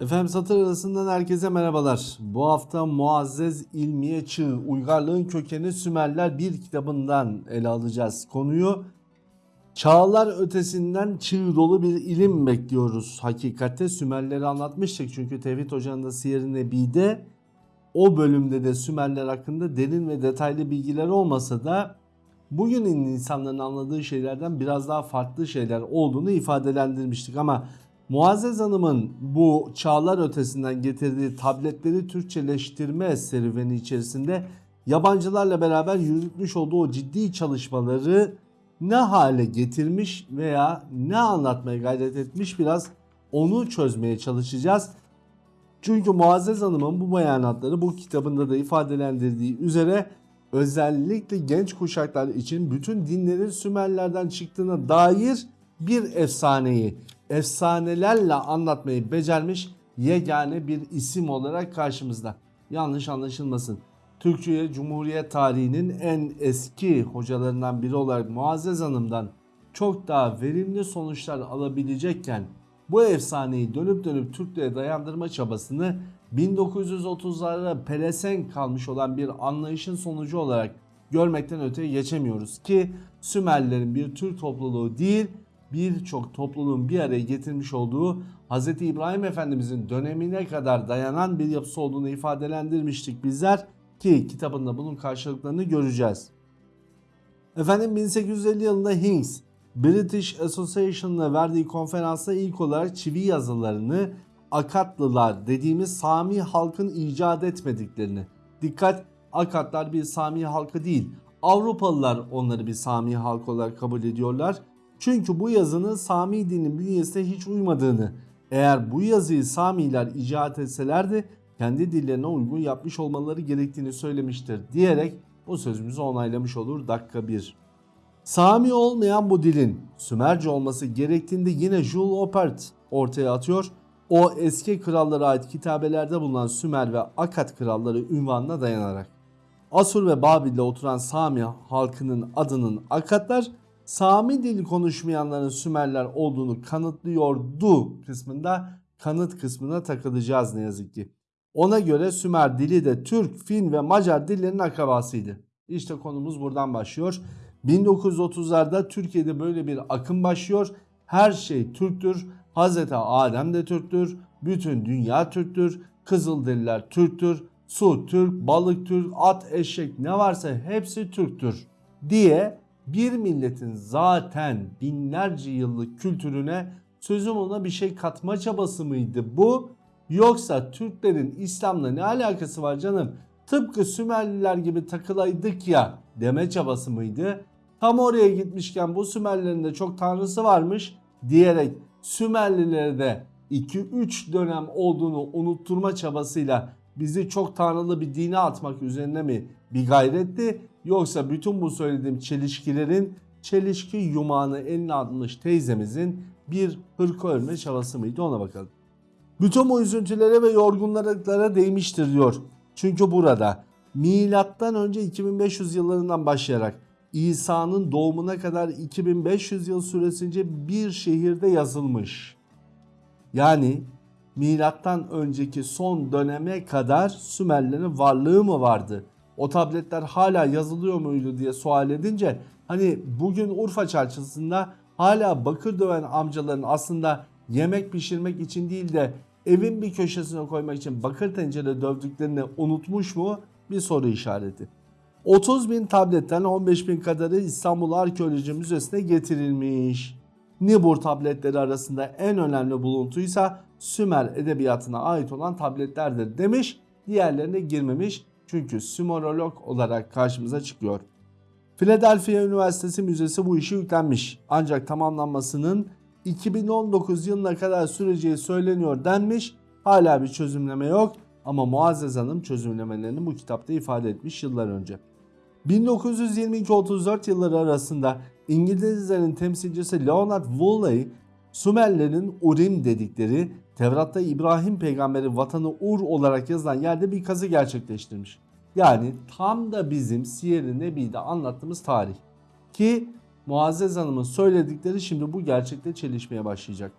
Efendim satır arasından herkese merhabalar. Bu hafta Muazzez İlmiye Çığ, Uygarlığın Kökeni Sümerler bir kitabından ele alacağız konuyu. Çağlar ötesinden çığ dolu bir ilim bekliyoruz. Hakikatte Sümerleri anlatmıştık çünkü Tevhid Hoca'nın da Siyer-i Nebi'de o bölümde de Sümerler hakkında derin ve detaylı bilgiler olmasa da bugünün insanların anladığı şeylerden biraz daha farklı şeyler olduğunu ifadelendirmiştik ama Muazzez Hanım'ın bu çağlar ötesinden getirdiği tabletleri Türkçeleştirme serüveni içerisinde yabancılarla beraber yürütmüş olduğu ciddi çalışmaları ne hale getirmiş veya ne anlatmaya gayret etmiş biraz onu çözmeye çalışacağız. Çünkü Muazzez Hanım'ın bu beyanatları bu kitabında da ifadelendirdiği üzere özellikle genç kuşaklar için bütün dinlerin Sümerlerden çıktığına dair bir efsaneyi efsanelerle anlatmayı becermiş yegane bir isim olarak karşımızda. Yanlış anlaşılmasın. Türkiye Cumhuriyet tarihinin en eski hocalarından biri olarak Muazzez Hanım'dan çok daha verimli sonuçlar alabilecekken bu efsaneyi dönüp dönüp Türklüğe dayandırma çabasını 1930'larda pelesenk kalmış olan bir anlayışın sonucu olarak görmekten öteye geçemiyoruz ki Sümerlerin bir Türk topluluğu değil birçok topluluğun bir araya getirmiş olduğu Hz. İbrahim Efendimizin dönemine kadar dayanan bir yapısı olduğunu ifadelendirmiştik bizler ki kitabında bunun karşılıklarını göreceğiz. Efendim 1850 yılında Hincks British Association'la verdiği konferansta ilk olarak çivi yazılarını Akatlılar dediğimiz Sami halkın icat etmediklerini. Dikkat Akatlar bir Sami halkı değil. Avrupalılar onları bir Sami halk olarak kabul ediyorlar. Çünkü bu yazının Sami dinin bünyesine hiç uymadığını, eğer bu yazıyı Samiler icat etselerdi kendi dillerine uygun yapmış olmaları gerektiğini söylemiştir diyerek bu sözümüzü onaylamış olur dakika 1. Sami olmayan bu dilin Sümerce olması gerektiğinde yine Jules Opert ortaya atıyor. O eski krallara ait kitabelerde bulunan Sümer ve Akat kralları ünvanına dayanarak. Asur ve Babil'de oturan Sami halkının adının Akatlar, Sami dili konuşmayanların Sümerler olduğunu kanıtlıyordu kısmında kanıt kısmına takılacağız ne yazık ki. Ona göre Sümer dili de Türk, Fin ve Macar dillerinin akrabasıydı. İşte konumuz buradan başlıyor. 1930'larda Türkiye'de böyle bir akım başlıyor. Her şey Türktür. Hazreti Adem de Türktür. Bütün dünya Türktür. Kızılderililer Türktür. Su Türk, balık Türk, at, eşek ne varsa hepsi Türktür diye bir milletin zaten binlerce yıllık kültürüne sözüm ona bir şey katma çabası mıydı bu? Yoksa Türklerin İslam'la ne alakası var canım? Tıpkı Sümerliler gibi takılaydık ya deme çabası mıydı? Tam oraya gitmişken bu Sümerlerin de çok tanrısı varmış diyerek Sümerlilere de 2-3 dönem olduğunu unutturma çabasıyla bizi çok tanrılı bir dine atmak üzerine mi bir gayretti? Yoksa bütün bu söylediğim çelişkilerin çelişki yumağını eline almış teyzemizin bir hırka örme çabası mıydı ona bakalım. Bütün bu üzüntülere ve yorgunluklara değmiştir diyor. Çünkü burada milattan önce 2500 yıllarından başlayarak İsa'nın doğumuna kadar 2500 yıl süresince bir şehirde yazılmış. Yani milattan önceki son döneme kadar Sümerlerin varlığı mı vardı? O tabletler hala yazılıyor muydu diye sual edince hani bugün Urfa çarşısında hala bakır döven amcaların aslında yemek pişirmek için değil de evin bir köşesine koymak için bakır tencere dövdüklerini unutmuş mu? Bir soru işareti. 30 bin tabletten 15 bin kadarı İstanbul Arkeoloji Müzesi'ne getirilmiş. Nibur tabletleri arasında en önemli buluntuysa Sümer edebiyatına ait olan tabletlerdir demiş. Diğerlerine girmemiş çünkü Sümerolog olarak karşımıza çıkıyor. Philadelphia Üniversitesi Müzesi bu işi yüklenmiş. Ancak tamamlanmasının 2019 yılına kadar süreceği söyleniyor denmiş. Hala bir çözümleme yok ama Muazzez Hanım çözümlemelerini bu kitapta ifade etmiş yıllar önce. 1922-34 yılları arasında İngilizlerin temsilcisi Leonard Woolley, Sümerlerin Urim dedikleri Tevrat'ta İbrahim peygamberin vatanı Ur olarak yazılan yerde bir kazı gerçekleştirmiş. Yani tam da bizim Siyer-i Nebi'de anlattığımız tarih. Ki Muazzez Hanım'ın söyledikleri şimdi bu gerçekte çelişmeye başlayacak.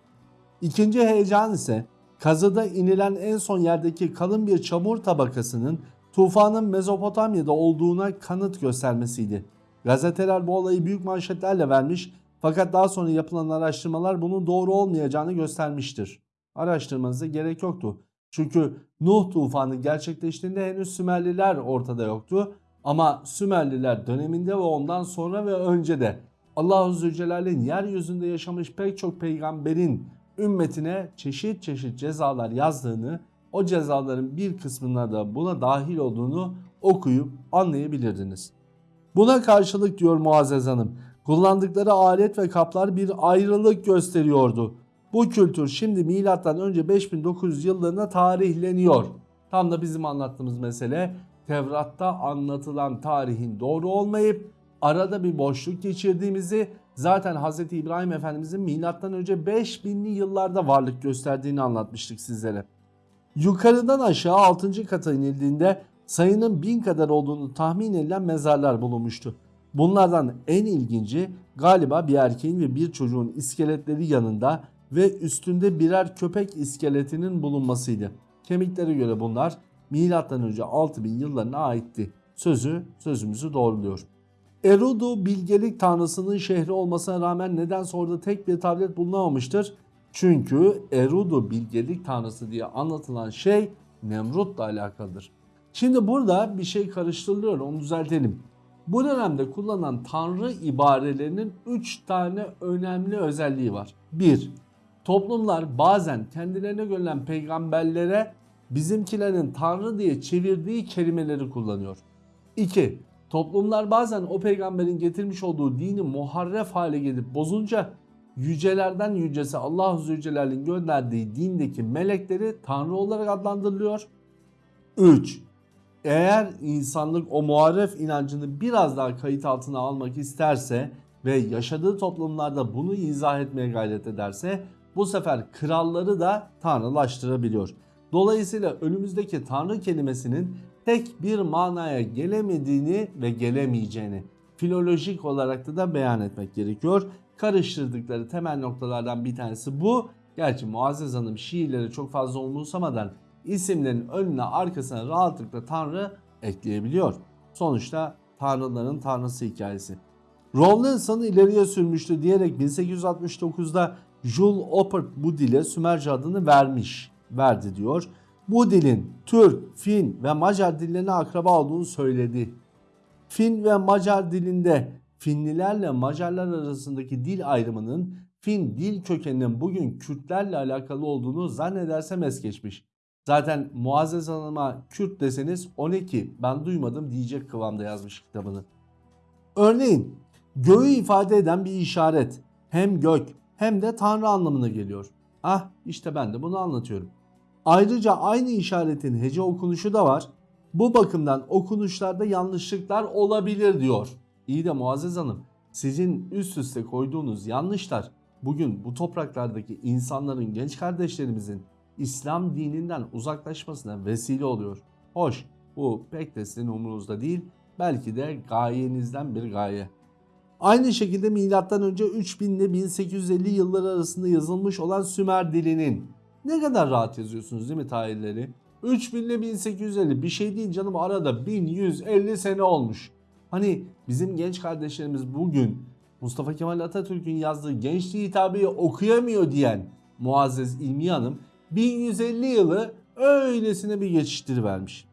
İkinci heyecan ise kazıda inilen en son yerdeki kalın bir çamur tabakasının tufanın Mezopotamya'da olduğuna kanıt göstermesiydi. Gazeteler bu olayı büyük manşetlerle vermiş fakat daha sonra yapılan araştırmalar bunun doğru olmayacağını göstermiştir. Araştırmanıza gerek yoktu. Çünkü Nuh tufanı gerçekleştiğinde henüz Sümerliler ortada yoktu. Ama Sümerliler döneminde ve ondan sonra ve önce de Allah-u Zülcelal'in yeryüzünde yaşamış pek çok peygamberin ümmetine çeşit çeşit cezalar yazdığını, o cezaların bir kısmına da buna dahil olduğunu okuyup anlayabilirdiniz. Buna karşılık diyor Muazzez Hanım, kullandıkları alet ve kaplar bir ayrılık gösteriyordu. Bu kültür şimdi milattan önce 5900 yıllarına tarihleniyor. Tam da bizim anlattığımız mesele Tevrat'ta anlatılan tarihin doğru olmayıp arada bir boşluk geçirdiğimizi zaten Hz. İbrahim Efendimizin milattan önce 5000'li yıllarda varlık gösterdiğini anlatmıştık sizlere. Yukarıdan aşağı 6. kata inildiğinde sayının 1000 kadar olduğunu tahmin edilen mezarlar bulunmuştu. Bunlardan en ilginci galiba bir erkeğin ve bir çocuğun iskeletleri yanında ve üstünde birer köpek iskeletinin bulunmasıydı. Kemiklere göre bunlar önce 6000 yıllarına aitti. Sözü sözümüzü doğruluyor. Erudu bilgelik tanrısının şehri olmasına rağmen nedense orada tek bir tablet bulunamamıştır. Çünkü Erudu bilgelik tanrısı diye anlatılan şey Nemrut'la alakalıdır. Şimdi burada bir şey karıştırılıyor onu düzeltelim. Bu dönemde kullanılan tanrı ibarelerinin 3 tane önemli özelliği var. 1. Toplumlar bazen kendilerine görülen peygamberlere bizimkilerin tanrı diye çevirdiği kelimeleri kullanıyor. 2. Toplumlar bazen o peygamberin getirmiş olduğu dini muharref hale gelip bozunca yücelerden yücesi Allah-u Zülcelal'in gönderdiği dindeki melekleri tanrı olarak adlandırılıyor. 3. Eğer insanlık o muharref inancını biraz daha kayıt altına almak isterse ve yaşadığı toplumlarda bunu izah etmeye gayret ederse bu sefer kralları da tanrılaştırabiliyor. Dolayısıyla önümüzdeki tanrı kelimesinin tek bir manaya gelemediğini ve gelemeyeceğini filolojik olarak da, da beyan etmek gerekiyor. Karıştırdıkları temel noktalardan bir tanesi bu. Gerçi Muazzez Hanım şiirleri çok fazla umursamadan isimlerin önüne arkasına rahatlıkla tanrı ekleyebiliyor. Sonuçta tanrıların tanrısı hikayesi. Rawlinson ileriye sürmüştü diyerek 1869'da Jules Oppert bu dile Sümerce adını vermiş, verdi diyor. Bu dilin Türk, Fin ve Macar dillerine akraba olduğunu söyledi. Fin ve Macar dilinde Finlilerle Macarlar arasındaki dil ayrımının Fin dil kökeninin bugün Kürtlerle alakalı olduğunu zannedersem es geçmiş. Zaten Muazzez Hanım'a Kürt deseniz o ne ki ben duymadım diyecek kıvamda yazmış kitabını. Örneğin göğü ifade eden bir işaret hem gök hem de tanrı anlamına geliyor. Ah işte ben de bunu anlatıyorum. Ayrıca aynı işaretin hece okunuşu da var. Bu bakımdan okunuşlarda yanlışlıklar olabilir diyor. İyi de Muazzez Hanım sizin üst üste koyduğunuz yanlışlar bugün bu topraklardaki insanların genç kardeşlerimizin İslam dininden uzaklaşmasına vesile oluyor. Hoş bu pek de sizin umurunuzda değil belki de gayenizden bir gaye. Aynı şekilde milattan önce 3000 ile 1850 yılları arasında yazılmış olan Sümer dilinin ne kadar rahat yazıyorsunuz değil mi tarihleri? 3000 ile 1850 bir şey değil canım arada 1150 sene olmuş. Hani bizim genç kardeşlerimiz bugün Mustafa Kemal Atatürk'ün yazdığı gençliği hitabı okuyamıyor diyen Muazzez İlmi Hanım 1150 yılı öylesine bir geçiştirivermiş.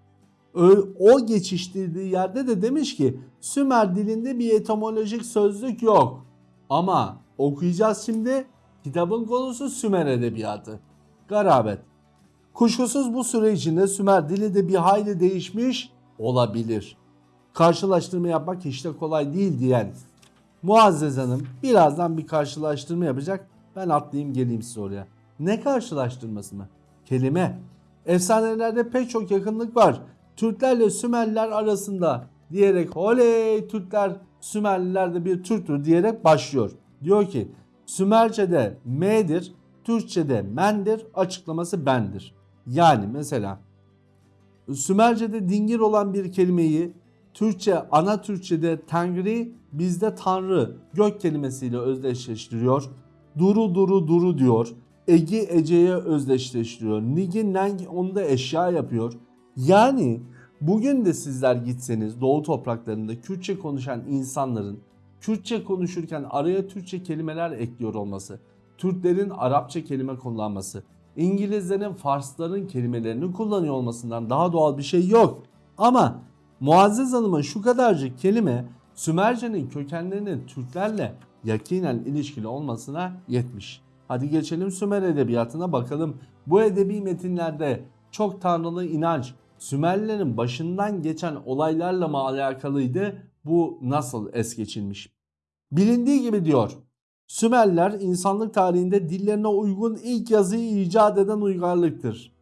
O geçiştirdiği yerde de demiş ki Sümer dilinde bir etimolojik sözlük yok. Ama okuyacağız şimdi kitabın konusu Sümer edebiyatı. Garabet. Kuşkusuz bu süre içinde Sümer dili de bir hayli değişmiş olabilir. Karşılaştırma yapmak hiç de kolay değil diyen Muazzez Hanım birazdan bir karşılaştırma yapacak. Ben atlayayım geleyim size oraya. Ne karşılaştırması mı? Kelime. Efsanelerde pek çok yakınlık var. Türklerle Sümerliler arasında diyerek oley Türkler Sümerliler de bir Türktür diyerek başlıyor. Diyor ki Sümerce'de M'dir, Türkçe'de mendir, açıklaması bendir. Yani mesela Sümerce'de dingir olan bir kelimeyi Türkçe, ana Türkçe'de Tengri, bizde Tanrı, gök kelimesiyle özdeşleştiriyor. Duru duru duru diyor. Egi Ece'ye özdeşleştiriyor. Nigi Neng onu da eşya yapıyor. Yani bugün de sizler gitseniz Doğu topraklarında Kürtçe konuşan insanların Kürtçe konuşurken araya Türkçe kelimeler ekliyor olması, Türklerin Arapça kelime kullanması, İngilizlerin Farsların kelimelerini kullanıyor olmasından daha doğal bir şey yok. Ama Muazzez Hanım'ın şu kadarcık kelime Sümerce'nin kökenlerinin Türklerle yakinen ilişkili olmasına yetmiş. Hadi geçelim Sümer edebiyatına bakalım. Bu edebi metinlerde çok tanrılı inanç, Sümerlilerin başından geçen olaylarla mı alakalıydı? Bu nasıl es geçilmiş? Bilindiği gibi diyor. Sümerler insanlık tarihinde dillerine uygun ilk yazıyı icat eden uygarlıktır.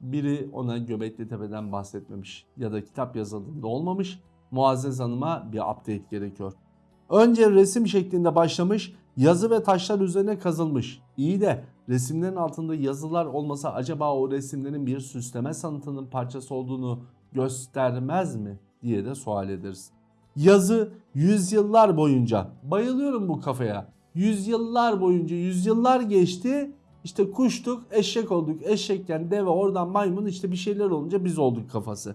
Biri ona Göbekli Tepe'den bahsetmemiş ya da kitap yazıldığında olmamış. Muazzez Hanım'a bir update gerekiyor. Önce resim şeklinde başlamış, yazı ve taşlar üzerine kazılmış. İyi de resimlerin altında yazılar olmasa acaba o resimlerin bir süsleme sanatının parçası olduğunu göstermez mi diye de sual ederiz. Yazı yüzyıllar boyunca, bayılıyorum bu kafaya. Yüzyıllar boyunca, yüzyıllar geçti. İşte kuştuk, eşek olduk. Eşekken deve, oradan maymun işte bir şeyler olunca biz olduk kafası.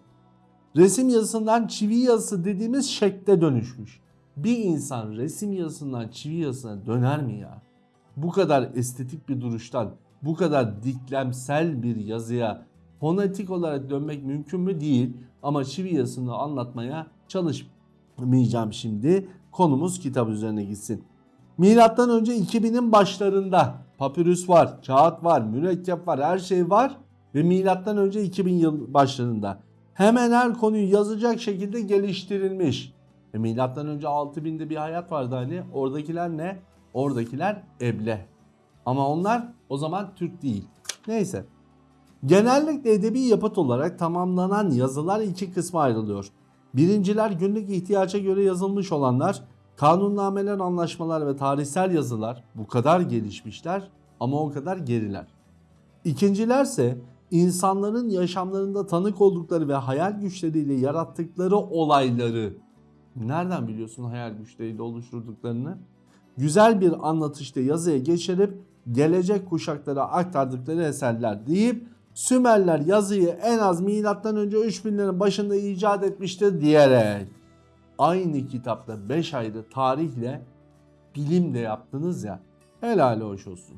Resim yazısından çivi yazısı dediğimiz şekle dönüşmüş. Bir insan resim yazısından çivi yazısına döner mi ya? Bu kadar estetik bir duruştan, bu kadar diklemsel bir yazıya fonetik olarak dönmek mümkün mü? Değil. Ama çivi yazısını anlatmaya çalışmayacağım şimdi. Konumuz kitap üzerine gitsin. Milattan önce 2000'in başlarında papyrus var, kağıt var, mürekkep var, her şey var ve milattan önce 2000 yıl başlarında hemen her konuyu yazacak şekilde geliştirilmiş. E milattan önce 6000'de bir hayat vardı hani. Oradakiler ne? Oradakiler eble. Ama onlar o zaman Türk değil. Neyse. Genellikle edebi yapıt olarak tamamlanan yazılar iki kısma ayrılıyor. Birinciler günlük ihtiyaca göre yazılmış olanlar, kanunnameler, anlaşmalar ve tarihsel yazılar bu kadar gelişmişler ama o kadar geriler. İkincilerse insanların yaşamlarında tanık oldukları ve hayal güçleriyle yarattıkları olayları nereden biliyorsun hayal güçleriyle oluşturduklarını? Güzel bir anlatışta yazıya geçirip gelecek kuşaklara aktardıkları eserler deyip Sümerler yazıyı en az milattan önce 3000'lerin başında icat etmiştir diyerek aynı kitapta 5 ayrı tarihle bilim de yaptınız ya helal hoş olsun.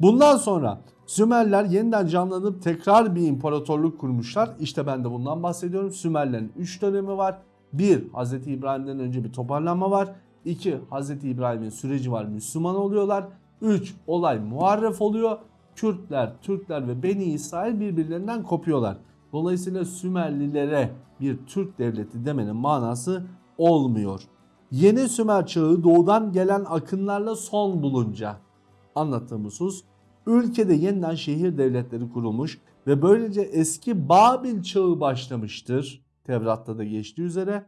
Bundan sonra Sümerler yeniden canlanıp tekrar bir imparatorluk kurmuşlar. İşte ben de bundan bahsediyorum. Sümerlerin 3 dönemi var. 1. Hz. İbrahim'den önce bir toparlanma var. 2. Hz. İbrahim'in süreci var Müslüman oluyorlar. 3. Olay muharref oluyor. Kürtler, Türkler ve Beni İsrail birbirlerinden kopuyorlar. Dolayısıyla Sümerlilere bir Türk devleti demenin manası olmuyor. Yeni Sümer çağı doğudan gelen akınlarla son bulunca anlattığım husus ülkede yeniden şehir devletleri kurulmuş ve böylece eski Babil çağı başlamıştır. Tevrat'ta da geçtiği üzere.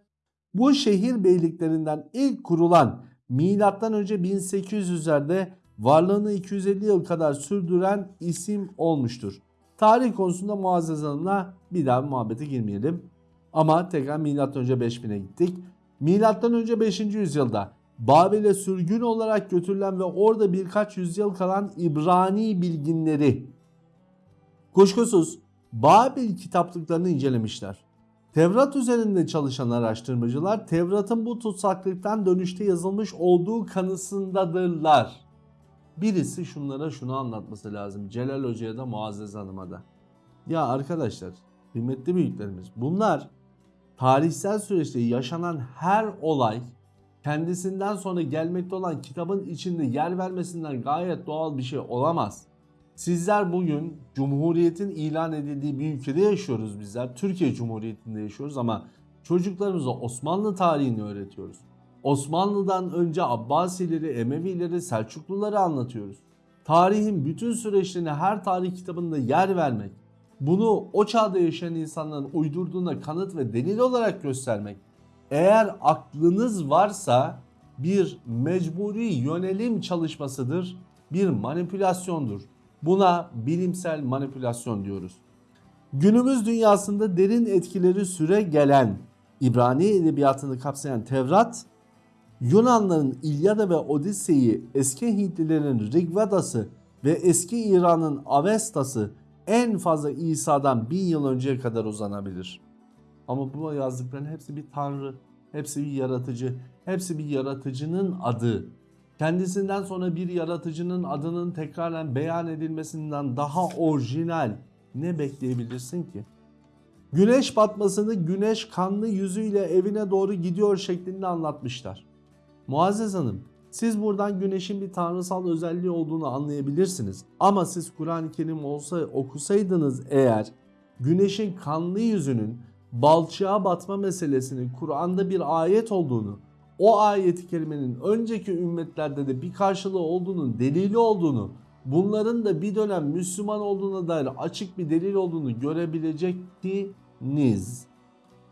Bu şehir beyliklerinden ilk kurulan milattan önce 1800'lerde varlığını 250 yıl kadar sürdüren isim olmuştur. Tarih konusunda Muazzez Hanım'la bir daha muhabbete girmeyelim. Ama tekrar milattan önce 5000'e gittik. Milattan önce 5. yüzyılda Babil'e sürgün olarak götürülen ve orada birkaç yüzyıl kalan İbrani bilginleri kuşkusuz Babil kitaplıklarını incelemişler. Tevrat üzerinde çalışan araştırmacılar Tevrat'ın bu tutsaklıktan dönüşte yazılmış olduğu kanısındadırlar. Birisi şunlara şunu anlatması lazım. Celal Hoca'ya da Muazzez Hanım'a da. Ya arkadaşlar, kıymetli büyüklerimiz bunlar tarihsel süreçte yaşanan her olay kendisinden sonra gelmekte olan kitabın içinde yer vermesinden gayet doğal bir şey olamaz. Sizler bugün Cumhuriyet'in ilan edildiği bir ülkede yaşıyoruz bizler. Türkiye Cumhuriyeti'nde yaşıyoruz ama çocuklarımıza Osmanlı tarihini öğretiyoruz. Osmanlı'dan önce Abbasileri, Emevileri, Selçukluları anlatıyoruz. Tarihin bütün süreçlerine her tarih kitabında yer vermek, bunu o çağda yaşayan insanların uydurduğuna kanıt ve delil olarak göstermek, eğer aklınız varsa bir mecburi yönelim çalışmasıdır, bir manipülasyondur. Buna bilimsel manipülasyon diyoruz. Günümüz dünyasında derin etkileri süre gelen İbrani edebiyatını kapsayan Tevrat, Yunanların İlyada ve Odise'yi, eski Hintlilerin Rigveda'sı, ve eski İran'ın Avesta'sı en fazla İsa'dan bin yıl önceye kadar uzanabilir. Ama bu yazdıkların hepsi bir tanrı, hepsi bir yaratıcı, hepsi bir yaratıcının adı. Kendisinden sonra bir yaratıcının adının tekraren beyan edilmesinden daha orijinal ne bekleyebilirsin ki? Güneş batmasını güneş kanlı yüzüyle evine doğru gidiyor şeklinde anlatmışlar. Muazzez Hanım, siz buradan güneşin bir tanrısal özelliği olduğunu anlayabilirsiniz. Ama siz Kur'an-ı Kerim olsa okusaydınız eğer güneşin kanlı yüzünün balçığa batma meselesinin Kur'an'da bir ayet olduğunu, o ayeti kerimenin önceki ümmetlerde de bir karşılığı olduğunun delili olduğunu, bunların da bir dönem Müslüman olduğuna dair açık bir delil olduğunu görebilecektiniz.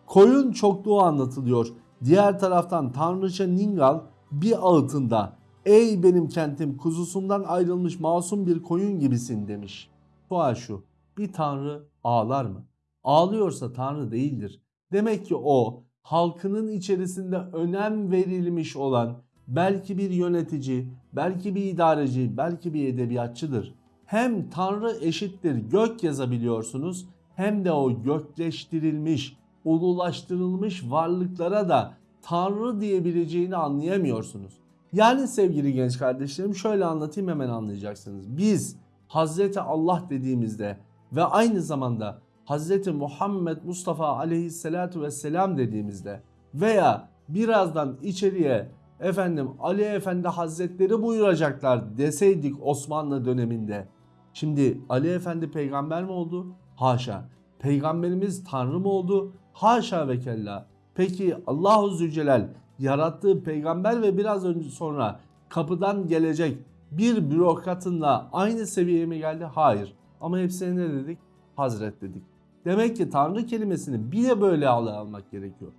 Koyun çokluğu anlatılıyor. Diğer taraftan Tanrıça Ningal bir ağıtında ey benim kentim kuzusundan ayrılmış masum bir koyun gibisin demiş. Sual şu bir tanrı ağlar mı? Ağlıyorsa tanrı değildir. Demek ki o halkının içerisinde önem verilmiş olan belki bir yönetici, belki bir idareci, belki bir edebiyatçıdır. Hem tanrı eşittir gök yazabiliyorsunuz hem de o gökleştirilmiş, ululaştırılmış varlıklara da tanrı diyebileceğini anlayamıyorsunuz. Yani sevgili genç kardeşlerim şöyle anlatayım hemen anlayacaksınız. Biz Hazreti Allah dediğimizde ve aynı zamanda Hazreti Muhammed Mustafa aleyhissalatu vesselam dediğimizde veya birazdan içeriye efendim Ali Efendi Hazretleri buyuracaklar deseydik Osmanlı döneminde. Şimdi Ali Efendi peygamber mi oldu? Haşa. Peygamberimiz Tanrı mı oldu? Haşa ve kella. Peki Allahu Zülcelal yarattığı peygamber ve biraz önce sonra kapıdan gelecek bir bürokratınla aynı seviyeye mi geldi? Hayır. Ama hepsine ne dedik? Hazret dedik. Demek ki Tanrı kelimesini bir de böyle almak gerekiyor.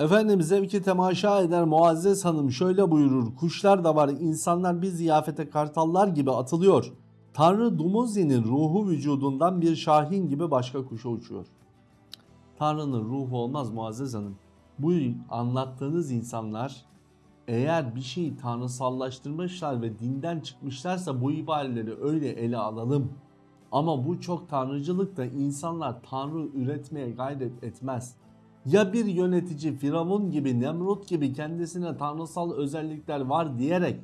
Efendim zevki temaşa eder Muazzez Hanım şöyle buyurur. Kuşlar da var insanlar bir ziyafete kartallar gibi atılıyor. Tanrı Dumuzi'nin ruhu vücudundan bir şahin gibi başka kuşa uçuyor. Tanrı'nın ruhu olmaz Muazzez Hanım. Bu anlattığınız insanlar eğer bir şeyi tanrısallaştırmışlar ve dinden çıkmışlarsa bu ibareleri öyle ele alalım. Ama bu çok tanrıcılıkta insanlar tanrı üretmeye gayret etmez. Ya bir yönetici Firavun gibi Nemrut gibi kendisine tanrısal özellikler var diyerek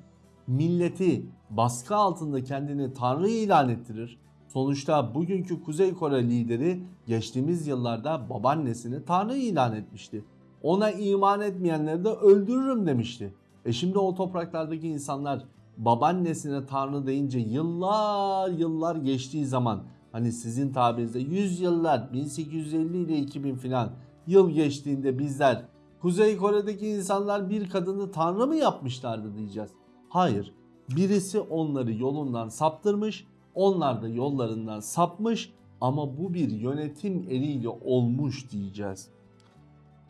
milleti baskı altında kendini tanrı ilan ettirir. Sonuçta bugünkü Kuzey Kore lideri geçtiğimiz yıllarda babaannesini tanrı ilan etmişti. Ona iman etmeyenleri de öldürürüm demişti. E şimdi o topraklardaki insanlar babaannesine tanrı deyince yıllar yıllar geçtiği zaman hani sizin tabirinizde 100 yıllar 1850 ile 2000 filan yıl geçtiğinde bizler Kuzey Kore'deki insanlar bir kadını tanrı mı yapmışlardı diyeceğiz. Hayır. Birisi onları yolundan saptırmış, onlar da yollarından sapmış ama bu bir yönetim eliyle olmuş diyeceğiz.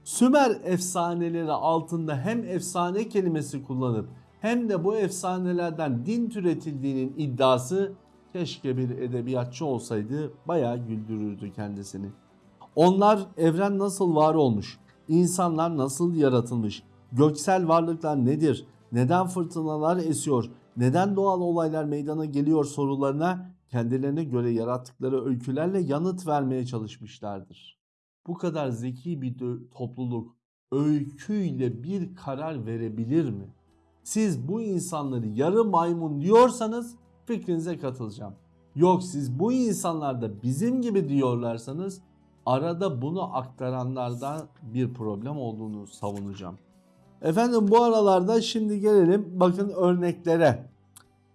Sümer efsaneleri altında hem efsane kelimesi kullanıp hem de bu efsanelerden din türetildiğinin iddiası keşke bir edebiyatçı olsaydı bayağı güldürürdü kendisini. Onlar evren nasıl var olmuş, insanlar nasıl yaratılmış, göksel varlıklar nedir, neden fırtınalar esiyor, neden doğal olaylar meydana geliyor sorularına kendilerine göre yarattıkları öykülerle yanıt vermeye çalışmışlardır. Bu kadar zeki bir topluluk öyküyle bir karar verebilir mi? Siz bu insanları yarı maymun diyorsanız fikrinize katılacağım. Yok siz bu insanlar da bizim gibi diyorlarsanız arada bunu aktaranlarda bir problem olduğunu savunacağım. Efendim bu aralarda şimdi gelelim bakın örneklere.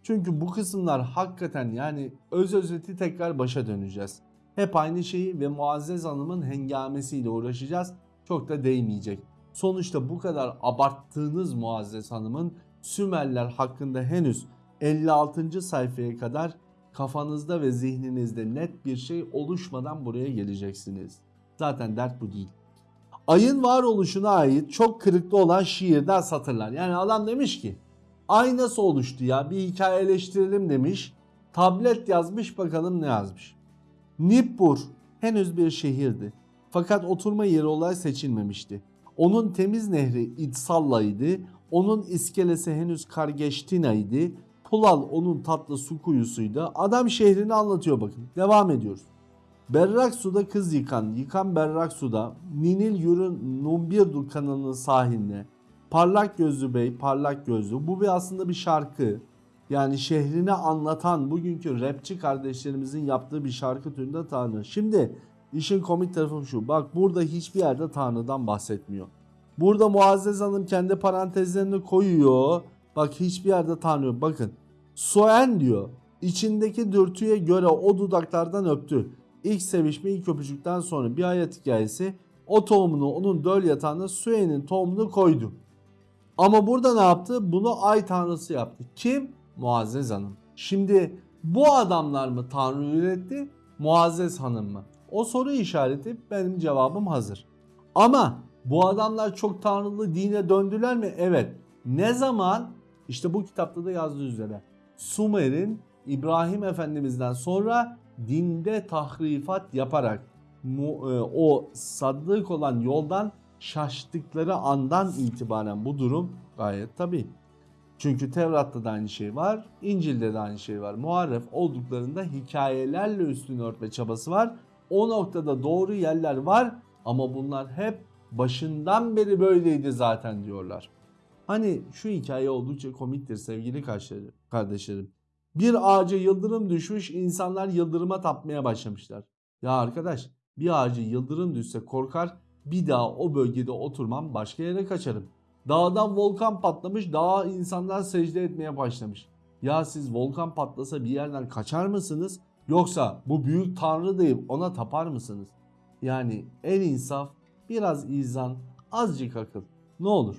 Çünkü bu kısımlar hakikaten yani öz özeti tekrar başa döneceğiz. Hep aynı şeyi ve Muazzez Hanım'ın hengamesiyle uğraşacağız. Çok da değmeyecek. Sonuçta bu kadar abarttığınız Muazzez Hanım'ın Sümerler hakkında henüz 56. sayfaya kadar kafanızda ve zihninizde net bir şey oluşmadan buraya geleceksiniz. Zaten dert bu değil. Ayın varoluşuna ait çok kırıklı olan şiirden satırlar. Yani adam demiş ki ay nasıl oluştu ya bir hikayeleştirelim demiş. Tablet yazmış bakalım ne yazmış. Nippur henüz bir şehirdi. Fakat oturma yeri olarak seçilmemişti. Onun temiz nehri İdsalla'ydı. Onun iskelesi henüz Kargeştina'ydı. Pulal onun tatlı su kuyusuydu. Adam şehrini anlatıyor bakın. Devam ediyoruz. Berrak suda kız yıkan, yıkan berrak suda, Ninil yürün Numbirdu kanalının sahilinde. Parlak gözlü bey, parlak gözlü. Bu bir aslında bir şarkı. Yani şehrini anlatan bugünkü rapçi kardeşlerimizin yaptığı bir şarkı türünde Tanrı. Şimdi işin komik tarafı şu. Bak burada hiçbir yerde Tanrı'dan bahsetmiyor. Burada Muazzez Hanım kendi parantezlerini koyuyor. Bak hiçbir yerde Tanrı yok. Bakın. Soen diyor. İçindeki dürtüye göre o dudaklardan öptü. İlk sevişme ilk öpücükten sonra bir hayat hikayesi. O tohumunu onun döl yatağına Suen'in tohumunu koydu. Ama burada ne yaptı? Bunu ay tanrısı yaptı. Kim? Muazzez Hanım. Şimdi bu adamlar mı tanrı üretti? Muazzez Hanım mı? O soru işareti benim cevabım hazır. Ama bu adamlar çok tanrılı dine döndüler mi? Evet. Ne zaman? İşte bu kitapta da yazdığı üzere. Sumer'in İbrahim Efendimiz'den sonra dinde tahrifat yaparak e, o sadık olan yoldan şaştıkları andan itibaren bu durum gayet tabii. Çünkü Tevrat'ta da aynı şey var, İncil'de de aynı şey var. Muharref olduklarında hikayelerle üstünü örtme çabası var. O noktada doğru yerler var ama bunlar hep başından beri böyleydi zaten diyorlar. Hani şu hikaye oldukça komiktir sevgili kardeşlerim-. Bir ağaca yıldırım düşmüş insanlar yıldırıma tapmaya başlamışlar. Ya arkadaş bir ağacı yıldırım düşse korkar bir daha o bölgede oturmam başka yere kaçarım. Dağdan volkan patlamış dağa insanlar secde etmeye başlamış. Ya siz volkan patlasa bir yerden kaçar mısınız? Yoksa bu büyük tanrı deyip ona tapar mısınız? Yani en insaf biraz izan azıcık akıl ne olur.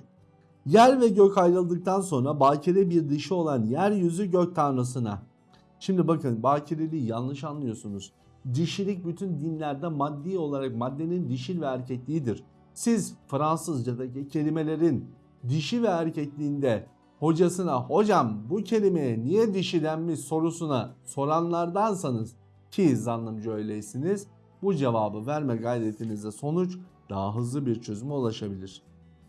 Yer ve gök ayrıldıktan sonra bakire bir dişi olan yeryüzü gök tanrısına. Şimdi bakın bakireliği yanlış anlıyorsunuz. Dişilik bütün dinlerde maddi olarak maddenin dişil ve erkekliğidir. Siz Fransızcadaki kelimelerin dişi ve erkekliğinde hocasına hocam bu kelimeye niye dişi denmiş sorusuna soranlardansanız ki zannımca öyleysiniz bu cevabı verme gayretinizde sonuç daha hızlı bir çözüme ulaşabilir.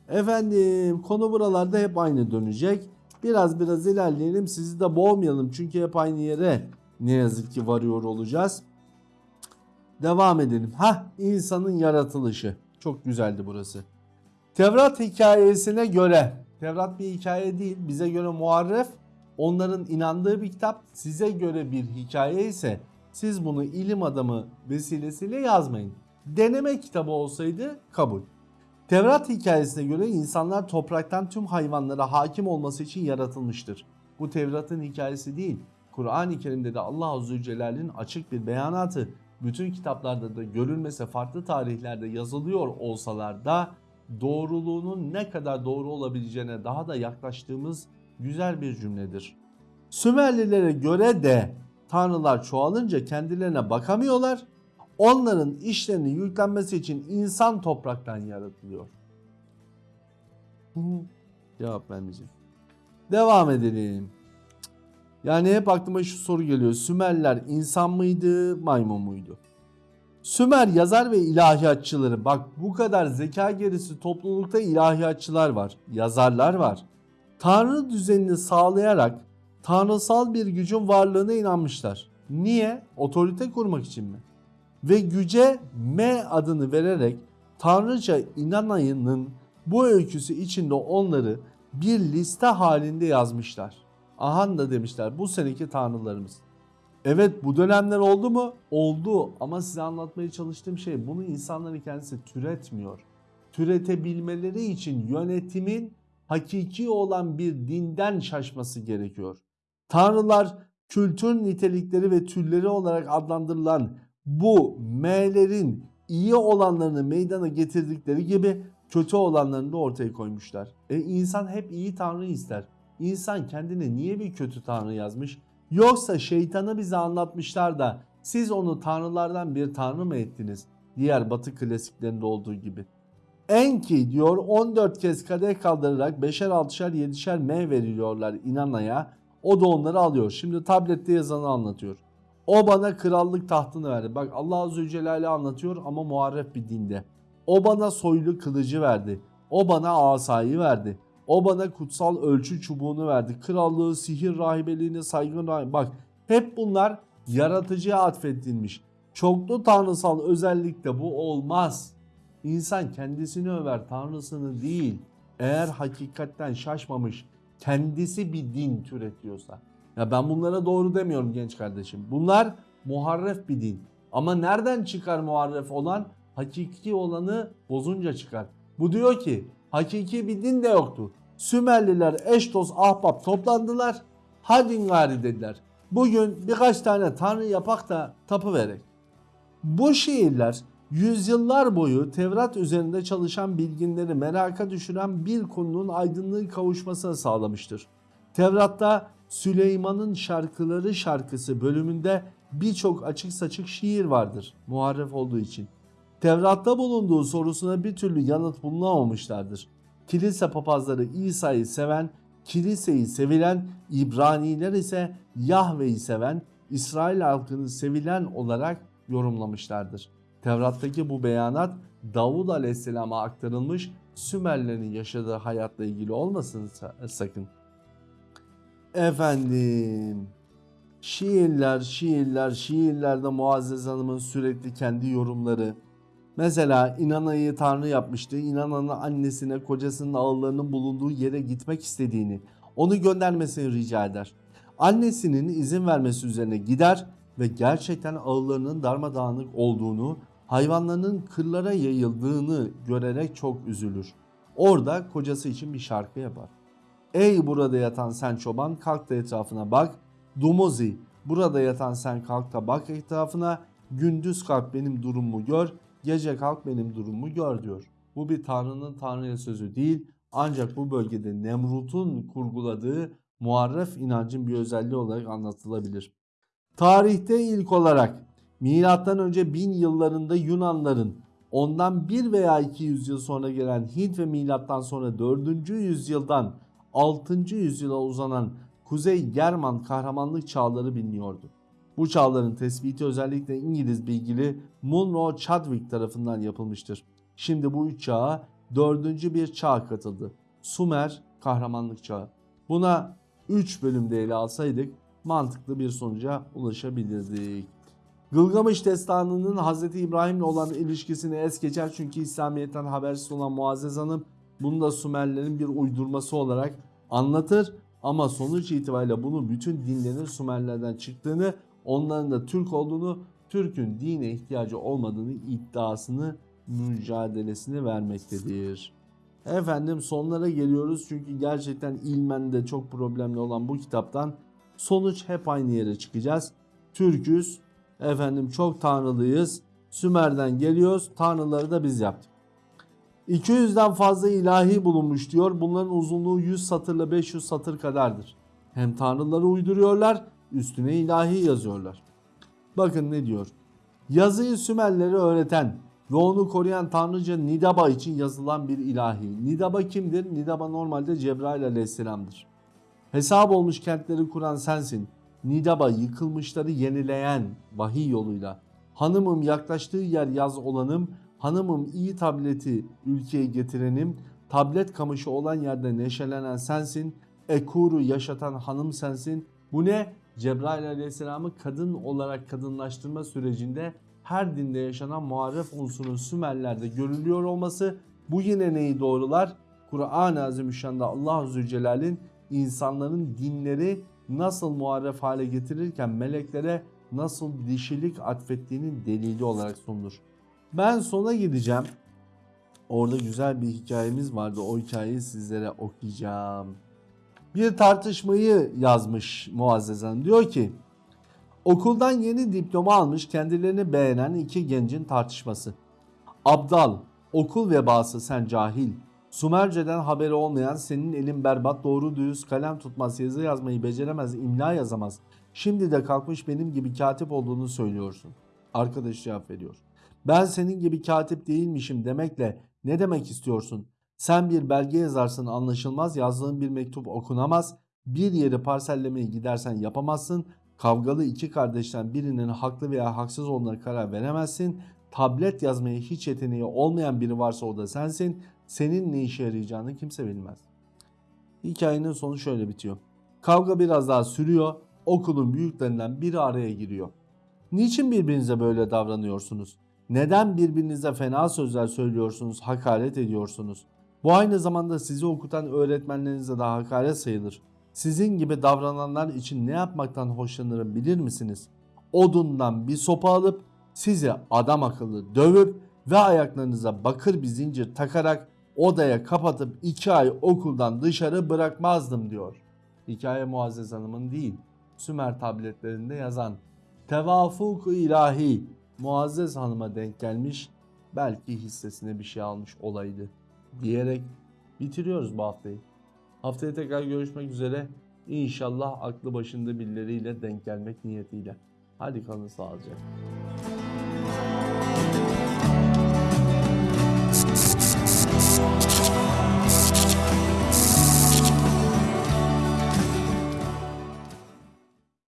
Efendim konu buralarda hep aynı dönecek. Biraz biraz ilerleyelim sizi de boğmayalım çünkü hep aynı yere ne yazık ki varıyor olacağız. Devam edelim. Ha insanın yaratılışı. Çok güzeldi burası. Tevrat hikayesine göre, Tevrat bir hikaye değil, bize göre muharref, onların inandığı bir kitap, size göre bir hikaye ise siz bunu ilim adamı vesilesiyle yazmayın. Deneme kitabı olsaydı kabul. Tevrat hikayesine göre insanlar topraktan tüm hayvanlara hakim olması için yaratılmıştır. Bu Tevrat'ın hikayesi değil. Kur'an-ı Kerim'de de Allah Azze ve Celle'nin açık bir beyanatı bütün kitaplarda da görülmese farklı tarihlerde yazılıyor olsalar da doğruluğunun ne kadar doğru olabileceğine daha da yaklaştığımız güzel bir cümledir. Sümerlilere göre de tanrılar çoğalınca kendilerine bakamıyorlar. Onların işlerinin yüklenmesi için insan topraktan yaratılıyor. Cevap vermeyeceğim. Devam edelim. Yani hep aklıma şu soru geliyor. Sümerler insan mıydı, maymun muydu? Sümer yazar ve ilahiyatçıları. Bak bu kadar zeka gerisi toplulukta ilahiyatçılar var, yazarlar var. Tanrı düzenini sağlayarak tanrısal bir gücün varlığına inanmışlar. Niye? Otorite kurmak için mi? Ve güce M adını vererek Tanrıça inanayının bu öyküsü içinde onları bir liste halinde yazmışlar. Ahan da demişler bu seneki tanrılarımız. Evet bu dönemler oldu mu? Oldu ama size anlatmaya çalıştığım şey bunu insanların kendisi türetmiyor. Türetebilmeleri için yönetimin hakiki olan bir dinden şaşması gerekiyor. Tanrılar kültür nitelikleri ve türleri olarak adlandırılan bu M'lerin iyi olanlarını meydana getirdikleri gibi kötü olanlarını da ortaya koymuşlar. E insan hep iyi tanrı ister. İnsan kendine niye bir kötü tanrı yazmış? Yoksa şeytanı bize anlatmışlar da siz onu tanrılardan bir tanrı mı ettiniz? Diğer batı klasiklerinde olduğu gibi. Enki diyor 14 kez kadeh kaldırarak 5'er 6'şer 7'şer M veriliyorlar inanaya. O da onları alıyor. Şimdi tablette yazanı anlatıyor. O bana krallık tahtını verdi. Bak Allah Azze ve Celle anlatıyor ama muharref bir dinde. O bana soylu kılıcı verdi. O bana asayı verdi. O bana kutsal ölçü çubuğunu verdi. Krallığı, sihir rahibeliğine saygın rahip. Bak hep bunlar yaratıcıya atfedilmiş. Çoklu tanrısal özellikle bu olmaz. İnsan kendisini över, tanrısını değil. Eğer hakikatten şaşmamış, kendisi bir din türetiyorsa. Ya ben bunlara doğru demiyorum genç kardeşim. Bunlar muharref bir din. Ama nereden çıkar muharref olan? Hakiki olanı bozunca çıkar. Bu diyor ki hakiki bir din de yoktu. Sümerliler eş dost ahbap toplandılar. Hadi gari dediler. Bugün birkaç tane tanrı yapak da tapı verek. Bu şiirler yüzyıllar boyu Tevrat üzerinde çalışan bilginleri meraka düşüren bir konunun aydınlığı kavuşmasına sağlamıştır. Tevrat'ta Süleyman'ın şarkıları şarkısı bölümünde birçok açık saçık şiir vardır muharref olduğu için. Tevrat'ta bulunduğu sorusuna bir türlü yanıt bulunamamışlardır. Kilise papazları İsa'yı seven, kiliseyi sevilen, İbraniler ise Yahve'yi seven, İsrail halkını sevilen olarak yorumlamışlardır. Tevrat'taki bu beyanat Davud Aleyhisselam'a aktarılmış Sümerlerin yaşadığı hayatla ilgili olmasın sakın. Efendim şiirler, şiirler, şiirlerde Muazzez Hanım'ın sürekli kendi yorumları. Mesela İnana'yı tanrı yapmıştı. İnana'nın annesine kocasının ağıllarının bulunduğu yere gitmek istediğini, onu göndermesini rica eder. Annesinin izin vermesi üzerine gider ve gerçekten ağıllarının darmadağınık olduğunu, hayvanlarının kırlara yayıldığını görerek çok üzülür. Orada kocası için bir şarkı yapar. Ey burada yatan sen çoban kalk da etrafına bak. Dumuzi burada yatan sen kalk da bak etrafına. Gündüz kalk benim durumumu gör. Gece kalk benim durumumu gör diyor. Bu bir tanrının tanrıya sözü değil. Ancak bu bölgede Nemrut'un kurguladığı muharref inancın bir özelliği olarak anlatılabilir. Tarihte ilk olarak milattan önce 1000 yıllarında Yunanların ondan 1 veya 200 yıl sonra gelen Hint ve milattan sonra 4. yüzyıldan 6. yüzyıla uzanan Kuzey German kahramanlık çağları biliniyordu. Bu çağların tespiti özellikle İngiliz bilgili Munro Chadwick tarafından yapılmıştır. Şimdi bu üç çağa dördüncü bir çağ katıldı. Sumer kahramanlık çağı. Buna 3 bölümde ele alsaydık mantıklı bir sonuca ulaşabilirdik. Gılgamış destanının Hz. İbrahim'le olan ilişkisini es geçer çünkü İslamiyet'ten habersiz olan Muazzez Hanım bunu da Sümerlerin bir uydurması olarak anlatır ama sonuç itibariyle bunu bütün dinlerin Sümerlerden çıktığını, onların da Türk olduğunu, Türk'ün dine ihtiyacı olmadığını iddiasını, mücadelesini vermektedir. Efendim sonlara geliyoruz çünkü gerçekten ilmen de çok problemli olan bu kitaptan sonuç hep aynı yere çıkacağız. Türk'üz, efendim çok tanrılıyız, Sümer'den geliyoruz, tanrıları da biz yaptık. 200'den fazla ilahi bulunmuş diyor. Bunların uzunluğu 100 satırla 500 satır kadardır. Hem tanrıları uyduruyorlar, üstüne ilahi yazıyorlar. Bakın ne diyor. Yazıyı Sümerlere öğreten ve onu koruyan tanrıca Nidaba için yazılan bir ilahi. Nidaba kimdir? Nidaba normalde Cebrail aleyhisselamdır. Hesap olmuş kentleri kuran sensin. Nidaba yıkılmışları yenileyen vahiy yoluyla. Hanımım yaklaştığı yer yaz olanım, hanımım iyi tableti ülkeye getirenim, tablet kamışı olan yerde neşelenen sensin, Ekur'u yaşatan hanım sensin. Bu ne? Cebrail aleyhisselamı kadın olarak kadınlaştırma sürecinde her dinde yaşanan muharref unsurun Sümerler'de görülüyor olması bu yine neyi doğrular? Kur'an-ı Azimüşşan'da Allah Zülcelal'in insanların dinleri nasıl muharref hale getirirken meleklere nasıl dişilik atfettiğinin delili olarak sunulur. Ben sona gideceğim. Orada güzel bir hikayemiz vardı. O hikayeyi sizlere okuyacağım. Bir tartışmayı yazmış Muazzez Hanım. Diyor ki okuldan yeni diploma almış kendilerini beğenen iki gencin tartışması. Abdal, okul vebası sen cahil. Sumerce'den haberi olmayan senin elin berbat doğru düz kalem tutmaz yazı yazmayı beceremez imla yazamaz. Şimdi de kalkmış benim gibi katip olduğunu söylüyorsun. Arkadaş cevap veriyor. Ben senin gibi katip değilmişim demekle ne demek istiyorsun? Sen bir belge yazarsın anlaşılmaz, yazdığın bir mektup okunamaz, bir yeri parsellemeye gidersen yapamazsın, kavgalı iki kardeşten birinin haklı veya haksız olduğuna karar veremezsin, tablet yazmaya hiç yeteneği olmayan biri varsa o da sensin, senin ne işe yarayacağını kimse bilmez. Hikayenin sonu şöyle bitiyor. Kavga biraz daha sürüyor. Okulun büyüklerinden biri araya giriyor. Niçin birbirinize böyle davranıyorsunuz? Neden birbirinize fena sözler söylüyorsunuz, hakaret ediyorsunuz? Bu aynı zamanda sizi okutan öğretmenlerinize de hakaret sayılır. Sizin gibi davrananlar için ne yapmaktan hoşlanırım bilir misiniz? Odundan bir sopa alıp sizi adam akıllı dövüp ve ayaklarınıza bakır bir zincir takarak odaya kapatıp iki ay okuldan dışarı bırakmazdım diyor. Hikaye Muazzez Hanım'ın değil, Sümer tabletlerinde yazan tevafuk ilahi Muazzez Hanım'a denk gelmiş belki hissesine bir şey almış olaydı diyerek bitiriyoruz bu haftayı. Haftaya tekrar görüşmek üzere. İnşallah aklı başında birileriyle denk gelmek niyetiyle. Hadi kalın sağlıcakla.